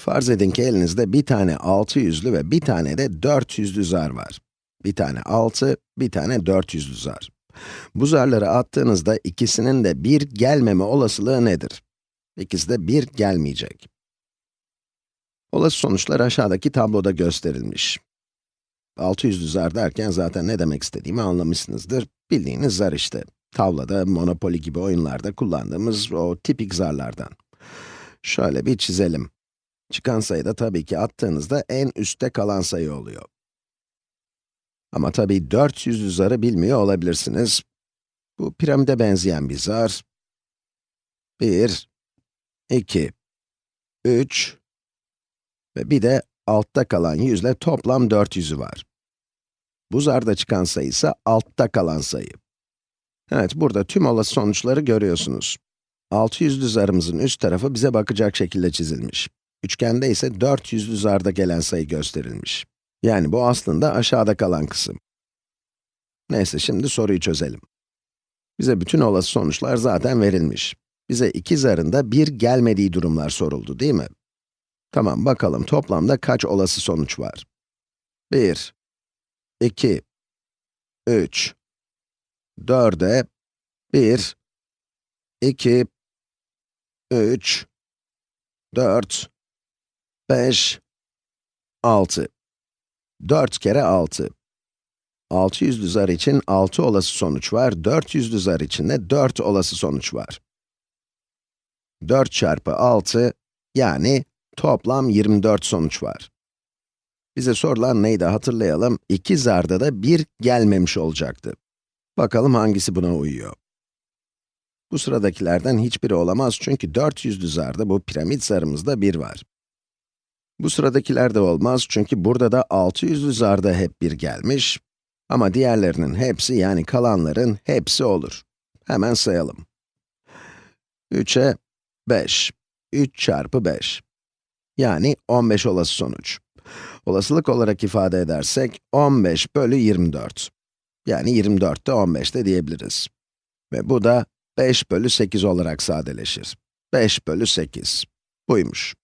Farz edin ki elinizde bir tane 600'lü ve bir tane de 400'lü zar var. Bir tane 6, bir tane 400'lü zar. Bu zarları attığınızda ikisinin de 1 gelmeme olasılığı nedir? İkisi de 1 gelmeyecek. Olası sonuçlar aşağıdaki tabloda gösterilmiş. 600'lü zar derken zaten ne demek istediğimi anlamışsınızdır. Bildiğiniz zar işte. Tavlada, Monopoly gibi oyunlarda kullandığımız o tipik zarlardan. Şöyle bir çizelim. Çıkan sayı da tabii ki attığınızda en üstte kalan sayı oluyor. Ama tabii 400'lü zarı bilmiyor olabilirsiniz. Bu piramide benzeyen bir zar. 1, 2, 3 ve bir de altta kalan yüzle toplam 400'ü var. Bu zarda çıkan sayı ise altta kalan sayı. Evet, burada tüm olası sonuçları görüyorsunuz. 600'lü zarımızın üst tarafı bize bakacak şekilde çizilmiş. Üçgende ise 400'lü zarda gelen sayı gösterilmiş. Yani bu aslında aşağıda kalan kısım. Neyse, şimdi soruyu çözelim. Bize bütün olası sonuçlar zaten verilmiş. Bize iki zarında bir gelmediği durumlar soruldu, değil mi? Tamam, bakalım toplamda kaç olası sonuç var? 1, 2, 3, 4'e 1, 2, 3, 4, 5, 6. 4 kere 6. 600'lü zar için 6 olası sonuç var, 400'lü zar için de 4 olası sonuç var. 4 çarpı 6, yani toplam 24 sonuç var. Bize sorulan neydi hatırlayalım, iki zarda da 1 gelmemiş olacaktı. Bakalım hangisi buna uyuyor. Bu sıradakilerden hiçbiri olamaz çünkü 400'lü zarda bu piramit zarımızda 1 var. Bu sıradakiler de olmaz çünkü burada da 600'lü zarda hep 1 gelmiş. Ama diğerlerinin hepsi yani kalanların hepsi olur. Hemen sayalım. 3'e 5. 3 çarpı 5. Yani 15 olası sonuç. Olasılık olarak ifade edersek 15 bölü 24. Yani 24 de 15 de diyebiliriz. Ve bu da 5 bölü 8 olarak sadeleşir. 5 bölü 8. Buymuş.